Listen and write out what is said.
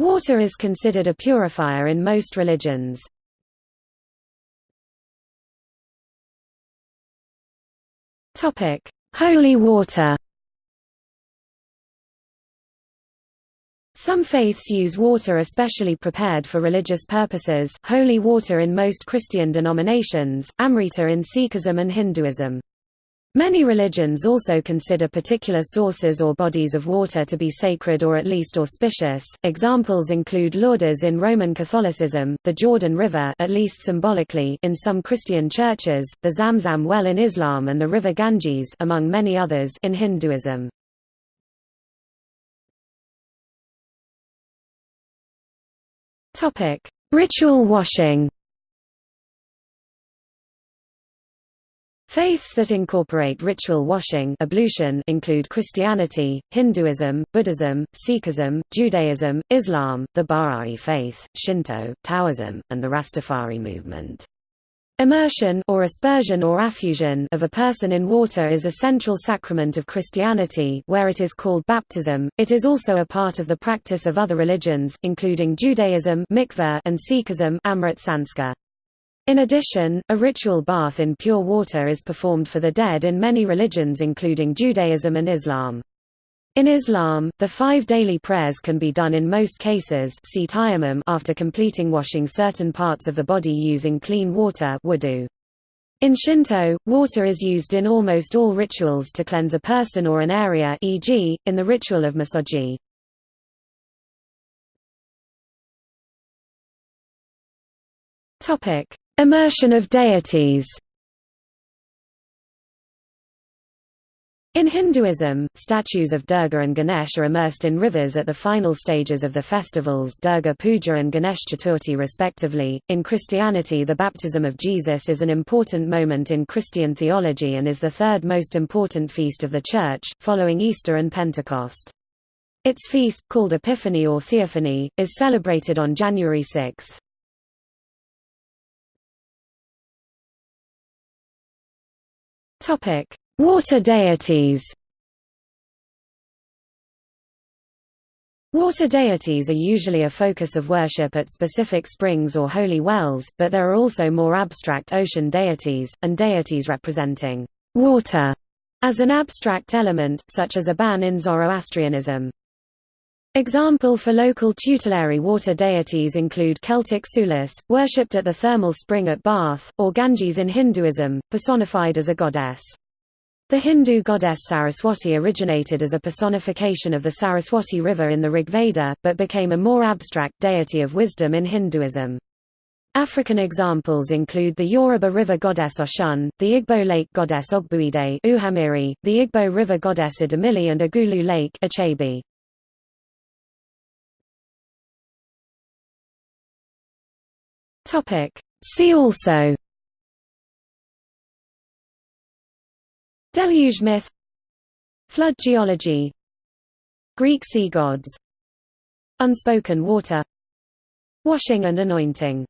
Water is considered a purifier in most religions. Holy water. Some faiths use water especially prepared for religious purposes holy water in most Christian denominations, Amrita in Sikhism and Hinduism. Many religions also consider particular sources or bodies of water to be sacred or at least auspicious. Examples include Lourdes in Roman Catholicism, the Jordan River at least symbolically in some Christian churches, the Zamzam well in Islam and the river Ganges among many others in Hinduism. Topic: Ritual washing. Faiths that incorporate ritual washing ablution include Christianity, Hinduism, Buddhism, Sikhism, Judaism, Islam, the Bahá'í faith, Shinto, Taoism, and the Rastafari movement. Immersion or aspersion or affusion of a person in water is a central sacrament of Christianity where it is called baptism. It is also a part of the practice of other religions, including Judaism mikveh and Sikhism Amrit Sanskar. In addition, a ritual bath in pure water is performed for the dead in many religions including Judaism and Islam. In Islam, the five daily prayers can be done in most cases after completing washing certain parts of the body using clean water. In Shinto, water is used in almost all rituals to cleanse a person or an area e.g., in the ritual of misogi. Immersion of deities In Hinduism, statues of Durga and Ganesh are immersed in rivers at the final stages of the festivals Durga Puja and Ganesh Chaturthi respectively. In Christianity the baptism of Jesus is an important moment in Christian theology and is the third most important feast of the Church, following Easter and Pentecost. Its feast, called Epiphany or Theophany, is celebrated on January 6. Topic: Water deities Water deities are usually a focus of worship at specific springs or holy wells, but there are also more abstract ocean deities, and deities representing water as an abstract element, such as Aban in Zoroastrianism. Example for local tutelary water deities include Celtic Sulis, worshipped at the thermal spring at Bath, or Ganges in Hinduism, personified as a goddess. The Hindu goddess Saraswati originated as a personification of the Saraswati River in the Rigveda, but became a more abstract deity of wisdom in Hinduism. African examples include the Yoruba river goddess Oshun, the Igbo lake goddess Ogbuide the Igbo river goddess Idemili and Agulu lake Achabi. See also Deluge myth Flood geology Greek sea gods Unspoken water Washing and anointing